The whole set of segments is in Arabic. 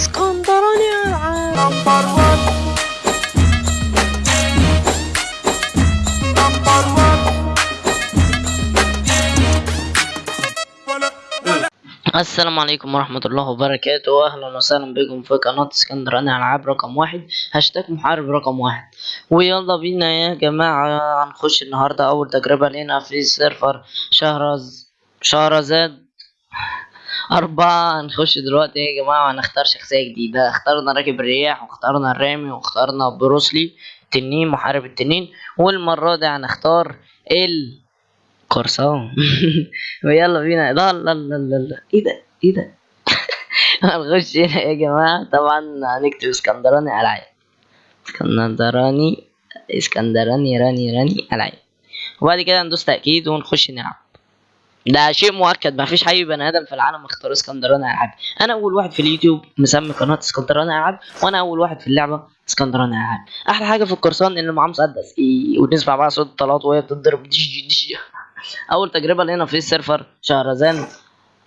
اسكندراني العاب number 1 number 1 ولا ولا السلام عليكم ورحمة الله وبركاته. أهلا وسهلا بكم في قناة اسكندراني ألعاب رقم واحد. هاشتاج محارب رقم واحد. ويلا بينا يا جماعة هنخش النهاردة أول تجربة لينا في server شهرز شهرزاد. أربعة هنخش دلوقتي يا جماعة هنختار شخصية جديدة. اخترنا راكب الرياح واخترنا الرامي واخترنا بروسلي تنين محارب التنين. والمرة دي هنختار ال قرصان ويلا بينا. لا لا لا لا إيه ده؟ إيه ده؟ هنخش هنا يا جماعة. طبعا هنكتب اسكندراني ألعاب. اسكندراني اسكندراني راني راني ألعاب. وبعد كده ندوس تأكيد ونخش نلعب. ده شيء مؤكد مفيش اي بني آدم في العالم اختار اسكندراني العاب أنا أول واحد في اليوتيوب مسمي قناة اسكندراني العاب وأنا أول واحد في اللعبة اسكندراني العاب أحلى حاجة في القرصان إن معاه مسدس. ونسمع بقى صوت الطلقات وهي بتضرب. دش دش أول تجربة لنا في ال server شهرزان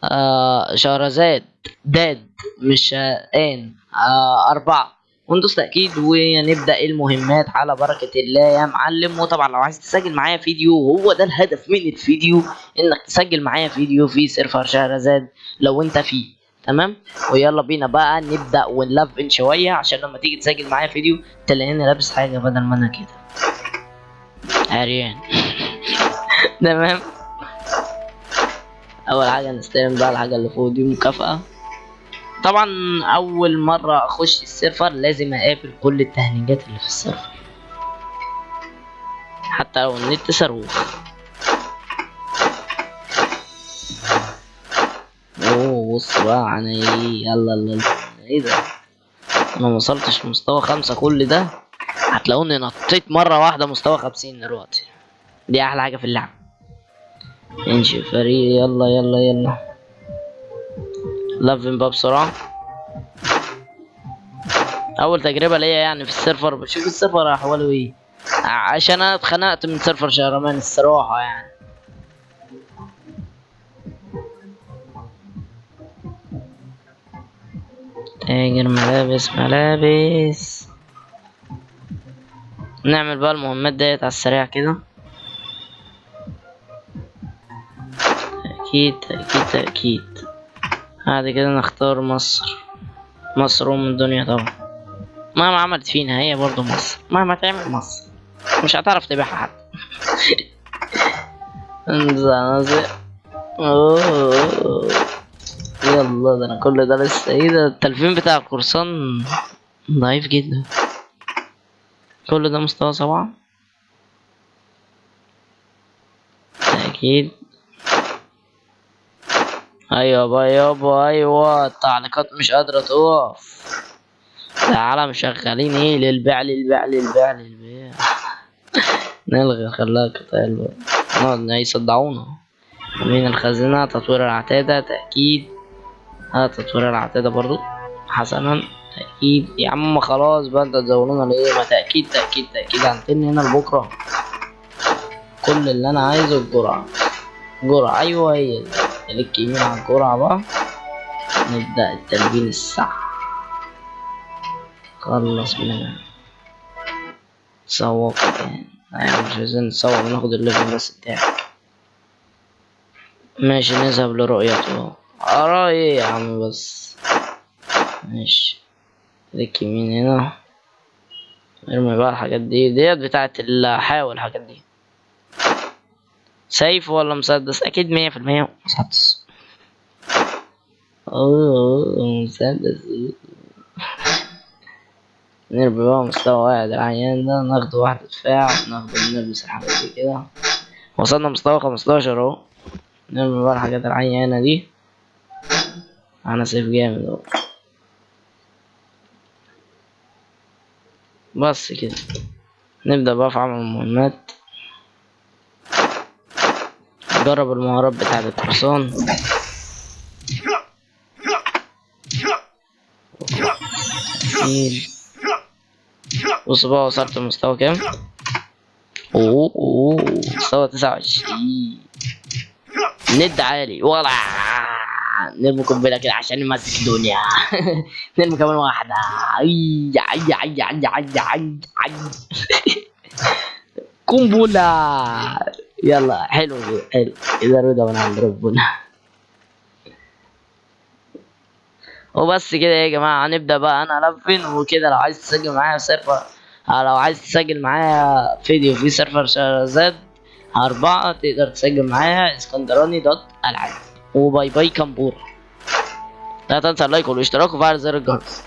آه شهرزاد داد مش آه، آن آه أربعة. وندوس تأكيد ونبدأ المهمات. على بركة الله يا معلم. وطبعا لو عايز تسجل معايا فيديو هو ده الهدف من الفيديو إنك تسجل معايا فيديو في server شهرزاد لو أنت فيه. تمام؟ ويلا بينا بقى نبدأ ونلفن شوية عشان لما تيجي تسجل معايا فيديو تلاقيني لابس حاجة بدل ما أنا كده. عريان. تمام؟ أول حاجة نستلم بقى الحاجة اللي فوق دي مكافأة. طبعا أول مرة أخش ال server لازم أقابل كل التهنيجات اللي في ال server. حتى لو النت صاروخ. أوه بص بقى عن إيه؟ يلا يلا. إيه ده؟ أنا موصلتش مستوى خمسة كل ده. هتلاقوني نطيت مرة واحدة مستوى خمسين دلوقتي. دي أحلى حاجة في اللعبة انشئ فريق يلا يلا يلا. لفن بقى بسرعة أول تجربة ليا يعني في ال server بشوف ال server أحواله إيه ع- عشان أنا اتخنقت من server شهرمان الصراحة يعني. تاجر ملابس ملابس. نعمل بقى المهمات ديت على السريع كده. تأكيد تأكيد تأكيد بعد كده نختار مصر. مصر أم الدنيا طبعا. مهما عملت فينا هي برضو مصر. مهما تعمل مصر. مش هتعرف تبيعها حد أوه. يلا ده أنا كل ده لسه. إيه ده؟ التلفين بتاع القرصان ضعيف جدا. كل ده مستوى سبعة؟ أكيد. أيوه يابا أيوه. التعليقات مش قادرة تقف. تعالى مشغلين إيه للبيع للبيع للبيع للبيع. نلغي قتال بقى. نقعد يصدعونا. من الخزينة؟ تطوير العتادة تأكيد. آه تطوير العتادة برضو. حسنا تأكيد. يا عم خلاص بقى انت تزولونا ليه؟ ما تأكيد تأكيد تأكيد. هنتني هنا لبكرة. كل اللي أنا عايزه الجرعة. جرعة أيوه هي دي. click يمين على الجرعة بقى نبدأ التلفين الصح. خلص منها تسوق يعني. يعني مش عايزين نسوق ناخد ال level بس بتاعك ماشي نذهب لرؤيته. أرى إيه يا عم بس. ماشي. click يمين هنا. ارمي بقى الحاجات دي. ديت بتاعت الحاول الحاجات دي. سيف ولا مسدس؟ أكيد مية في المية مسدس. أوه مسدس. نرمي بقى مستوى واحد العيان ده. ناخد واحد دفاع ناخد نلبس الحاجات دي كده. وصلنا مستوى خمستاشر أهو. نرمي بقى الحاجات العيانة دي. أنا سيف جامد أهو. بس كده. نبدأ بقى في عمل المهمات. جرب المهارات بتاعة القرصان أكيد بص بقى وصلت لمستوى كام؟ أوه أوه مستوى تسعة وعشرين. ند عالي. ولا. نرمي قنبله كده عشان نمسك الدنيا. نرمي كمان واحدة. أي أي أي أي أي أي أي قنبله يلا حلو. حلو إذا رضا عند ربنا. وبس كده يا جماعة هنبدأ بقى. أنا ألفن وكده لو عايز تسجل معايا server أو لو عايز تسجل معايا فيديو في server شهرزاد أربعة تقدر تسجل معايا اسكندراني dot ألعاب. و bye bye كمبور لا تنسى ال like والاشتراك وفعل زر الجرس.